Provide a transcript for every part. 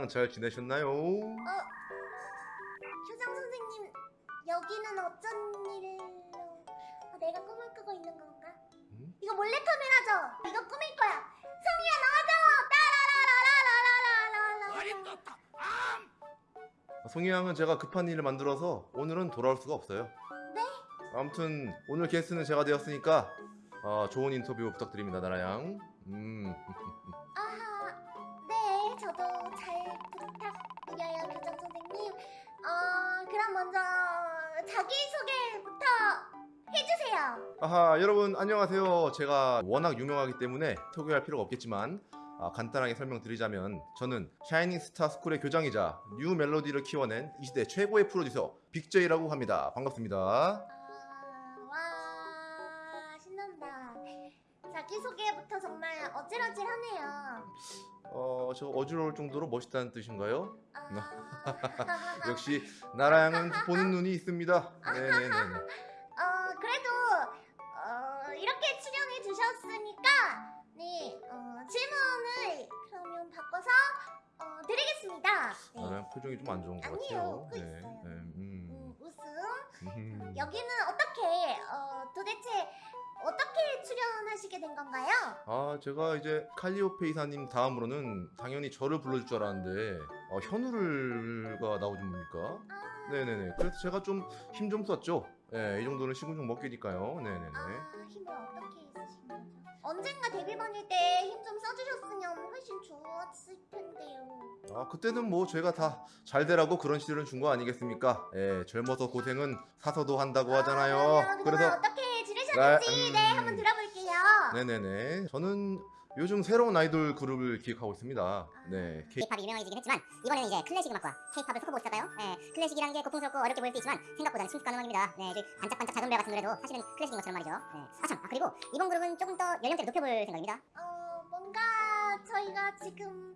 나라양 잘 지내셨나요? 교장 선생님 여기는 어쩐 일로 아, 내가 꿈을 꾸고 있는 건가? 음? 이거 몰래 카메라죠? 이거 꾸밀 거야 성희야 나와줘 따라라라라라라라라 송이 양은 제가 급한 일을 만들어서 오늘은 돌아올 수가 없어요. 네? 아무튼 오늘 게스트는 제가 되었으니까 어, 좋은 인터뷰 부탁드립니다, 나라양. 음, 자기소개부터 해주세요 아하, 여러분 안녕하세요. 제가 워낙 유명하기 때문에 소개할 필요가 없겠지만 아, 간단하게 설명드리자면 저는 샤이닝 스타 스쿨의 교장이자 뉴 멜로디를 키워낸 이 시대 최고의 프로듀서 빅제이라고 합니다. 반갑습니다. 자기소개부터 정말 어질어질하네요 어, 저 어지러울 정도로 멋있다는 뜻인가요? 아, 역시 나라양은 보는 눈이 있습니다. 네네네. 어 그래도 어 이렇게 출연해 주셨으니까 네 어, 질문을 그러면 바꿔서 어, 드리겠습니다 네. 나라양 표정이 좀 안 좋은 것 아니에요, 같아요. 웃고 있어요. 음. 음, 음. 여기는 어떻게 어, 도대체 어떻게 출연하시게 된 건가요? 아 제가 이제 칼리오페 이사님 다음으로는 당연히 저를 불러줄 줄 알았는데 어, 현우를가 나오진 뭡니까? 아, 네네네. 그래서 제가 좀 힘 좀 썼죠. 네, 이 정도는 시군종 먹기니까요. 네네네. 아 힘을 어떻게 쓰신 거죠? 언젠가 데뷔반일 때 힘 좀 써주셨으면 훨씬 좋았을 텐데요. 아 그때는 뭐 제가 다 잘 되라고 그런 시절은 준거 아니겠습니까? 예, 젊어서 고생은 사서도 한다고 하잖아요. 아, 그래서 어떻게 지내셨는지 네, 음. 네 한번 들어볼게요. 네네네. 저는 요즘 새로운 아이돌 그룹을 기획하고 있습니다. 네. K- K-팝이 유명해지긴 했지만 이번에는 이제 클래식 음악과 K-팝을 섞어보고 싶었어요. 네, 클래식이라는 게 고풍스럽고 어렵게 보일 수 있지만 생각보다는 친숙한 음악입니다. 네, 반짝반짝 작은 별 같은 노래도 사실은 클래식인 것처럼 말이죠. 네. 아참, 아, 그리고 이번 그룹은 조금 더 연령대를 높여볼 생각입니다. 어 뭔가 저희가 지금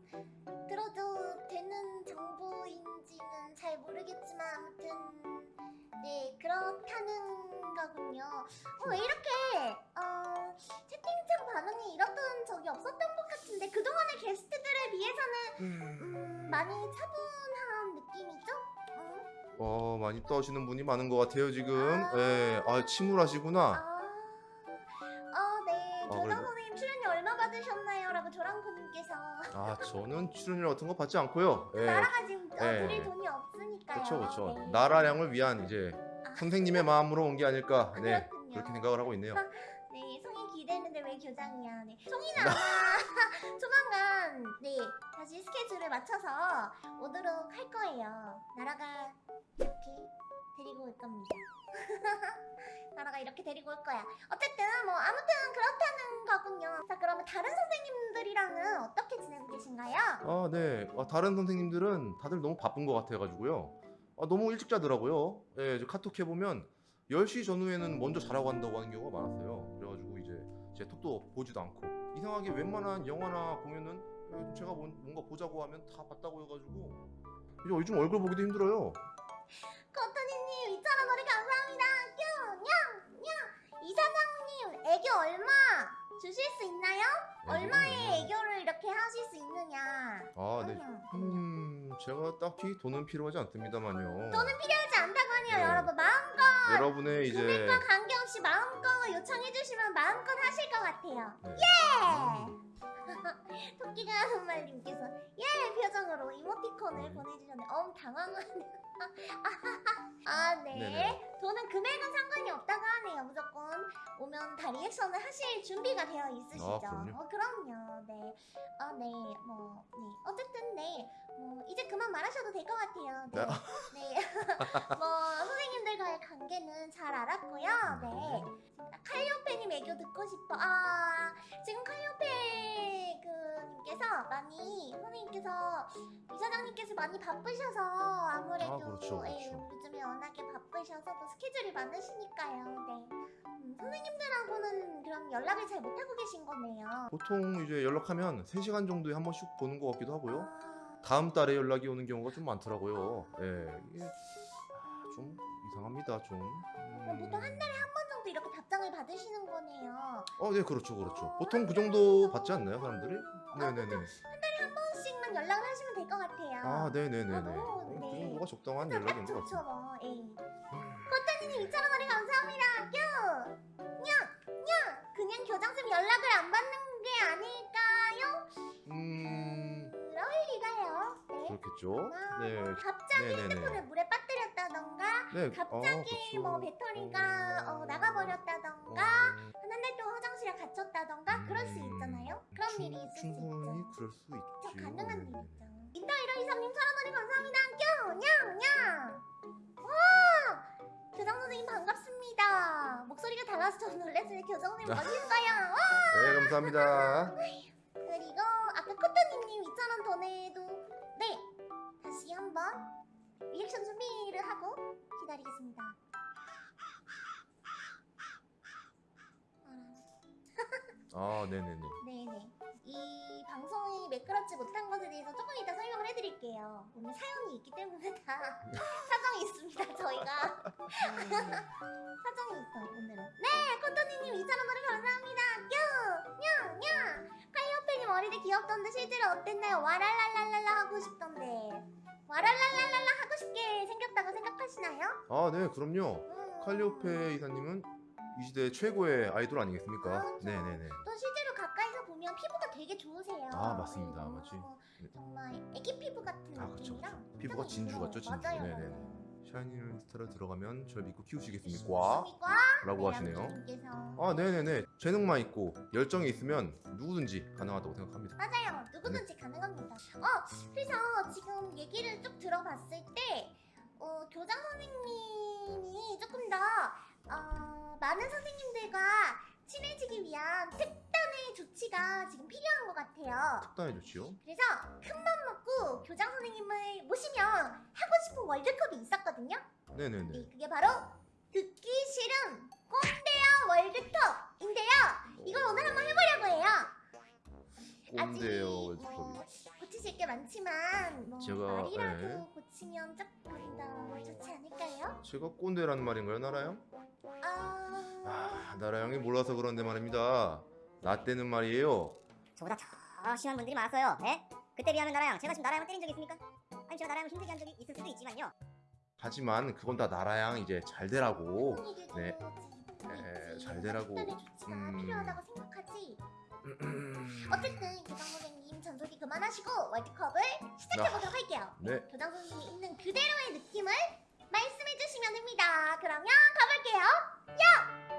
모르겠지만 아무튼 네 그렇다는 거군요. 어, 왜 이렇게 어 채팅창 반응이 이렇던 적이 없었던 것 같은데 그동안의 게스트들에 비해서는 음, 많이 차분한 느낌이죠? 음? 어, 많이 떠시는 분이 많은 것 같아요, 지금. 아. 예, 아, 침울하시구나. 아, 아, 저는 출연료 같은 거 받지 않고요. 예. 나라가 지금 어, 네. 드릴 돈이 없으니까요. 그렇죠, 그렇죠. 네. 나라량을 위한 이제 아. 선생님의 마음으로 온 게 아닐까. 네. 그렇군요. 그렇게 생각을 하고 있네요. 왜 교장이야? 네, 송이는 아마 조만간 네 다시 스케줄을 맞춰서 오도록 할 거예요. 나라가 이렇게 데리고 올 겁니다. 나라가 이렇게 데리고 올 거야. 어쨌든 뭐 아무튼 그렇다는 거군요. 자, 그러면 다른 선생님들이랑은 어떻게 지내고 계신가요? 아, 네. 아, 다른 선생님들은 다들 너무 바쁜 것 같아가지고요. 아, 너무 일찍 자더라고요. 예, 저 카톡 해보면 10시 전후에는 먼저 자라고 한다고 하는 경우가 많았어요. 제 톡도 보지도 않고. 이상하게 웬만한 영화나 공연은 예, 제가 뭔- 뭔가 보자고 하면 다 봤다고 해가지고 이제 요즘 얼굴 보기도 힘들어요. 코토니님 2,000원 노래 감사합니다. 냥냥 이 사장님 애교 얼마 주실 수 있나요? 얼마의 애교를 이렇게 하실 수 있느냐? 아, 네. 음. 음, 제가 딱히 돈은 필요하지 않습니다만요. 돈은 필요하지 않다고 하네요, 네. 여러분. 마음껏 여러분의 이제 금액과 관계없이 마음껏 요청해주시면 마음껏 하실 것 같아요. 네. 예! 토끼가 하는 말님께서 예 표정으로 이모티콘을 네. 보내주셨는데 엄 당황하네. 아 네. 네네. 돈은 금액은 상관이 없다고. 무조건 오면 다 리액션을 하실 준비가 되어 있으시죠. 아, 그럼요. 어, 그럼요. 네. 아 네. 뭐 네. 어쨌든 네. 뭐 이제 그만 말하셔도 될 것 같아요. 네. 네. 뭐 선생님들과의 관계는 잘 알았고요. 네. 칼리오페님 애교 듣고 싶어. 아 지금 칼리오페 그 님께서 많이 선생님께서 이사장님께서 많이 바쁘셔서 아무래도 아, 그렇죠, 예, 그렇죠. 요즘에 워낙에 바쁘셔서 또 스케줄이 많으시니까요. 네. 음, 선생님들하고는 그럼 연락을 잘 못하고 계신 거네요. 보통 이제 연락하면 3시간 정도에 한 번씩 보는 것 같기도 하고요. 아, 다음 달에 연락이 오는 경우가 좀 많더라고요. 예, 이게 아, 좀 이상합니다, 좀. 음. 보통 한 달에 한 번 정도 이렇게 답장을 받으시는 거네요. 어, 네, 그렇죠, 그렇죠. 보통 그 정도 받지 않나요, 사람들이? 아, 네네네. 한 달에 한 번씩만 연락을 하시면 될 것 같아요. 아 네네네네. 아, 너무, 어, 그 네. 정도가 적당한 딱 연락인 것 같습니다. 뭐. 에이. 코타니님 2천 원거리 감사합니다. 뀨. 냥. 냥. 그냥 교장쌤 연락을 안 받는 게 아닐까요? 음 그럴 리가요. 네. 그렇겠죠. 아, 네. 뭐 갑자기 네네네. 핸드폰을 물에 빠뜨렸다던가 네. 갑자기 아, 뭐. 배터리가 어, 나가버렸다던가 어, 한달 동안 화장실에 갇혔다던가 그럴 수 있잖 충- 일이 있을 충분히. 그럴 수저 있지. 가능한 일 네네네. 있죠. 인터 1호 23님 천원원이 감사합니다. 냥! 와! 교장 선생님 반갑습니다. 목소리가 달라서 좀 놀랐어요. 교장 선생님 멋있어요. 와! 네 감사합니다. 그리고 아까 코토니님 2,000원 돈에도 네! 다시 한번 리액션 준비를 하고 기다리겠습니다. 아, 아 네네네. 네네. 이 방송이 매끄럽지 못한 것에 대해서 조금 이따 설명을 해드릴게요. 오늘 사연이 있기 때문에 다 사정이 있습니다. 저희가 사정이 있어요 오늘은. 네, 코토니님 2,000원 노래 감사합니다. 뀨! 냥! 냥! 카이오페님 어릴 때 귀엽던데 실제로 어땠나요? 와랄랄랄랄라 하고 싶던데. 와랄랄랄랄라 하고 싶게 생겼다고 생각하시나요? 아 네 그럼요. 음. 칼리오페 이사님은 이 시대 최고의 아이돌 아니겠습니까? 그렇죠. 네네네. 또 실제로 가까이서 보면 피부가 되게 좋으세요. 아, 맞습니다. 네, 맞지. 네. 정말 애기 피부 같은 아, 그쵸, 느낌이랑 그쵸. 피부가 진주 같죠, 진주. 맞아요. 네네네. 샤이니스타를 들어가면 절 믿고 키우시겠습니까? 좋습니까? 라고 네, 하시네요. 아 네네네. 재능만 있고 열정이 있으면 누구든지 가능하다고 생각합니다. 맞아요. 누구든지 가능합니다. 어, 그래서 지금 얘기를 쭉 들어봤을 때, 어, 교장 선생님이 조금 더, 어, 많은 선생님들과 친해지기 위한 특단의 조치가 지금 필요한 것 같아요. 특단해 좋지요. 그래서 큰 맘 먹고 교장 선생님을 모시면 하고 싶은 월드컵이 있었거든요. 네네네. 네, 그게 바로 듣기 싫은 꼰대야 월드컵인데요. 이걸 오늘 한번 해보려고 해요. 꼰대요 월드컵이. 뭐 고치실 게 많지만 뭐 제가, 말이라도 네. 고치면 조금 더 좋지 않을까요? 제가 꼰대라는 말인가요, 나라양? 아... 아, 나라양이 몰라서 그런데 말입니다. 나 때는 말이에요. 저보다 더 심한 분들이 많았어요. 예? 그때 비하면 나라양 제가 지금 나라양을 때린 적이 있습니까? 아니 제가 나라양을 힘들게 한 적이 있을 수도 있지만요. 하지만 그건 다 나라양 이제 잘 되라고. 네. 에, 있지. 잘 되라고. 음. 필요하다고 생각하지. 어쨌든 교장 선생님 잔소리 그만하시고 월드컵을 시작해보도록 아, 할게요 네. 네. 교장 선생님이 있는 그대로의 느낌을 말씀해주시면 됩니다 그러면 가볼게요 야!